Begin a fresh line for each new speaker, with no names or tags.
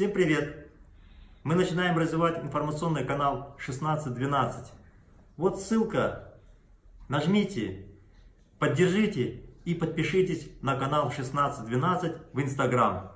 Всем привет! Мы начинаем развивать информационный канал 1612. Вот ссылка, нажмите, поддержите и подпишитесь на канал 1612 в Инстаграм.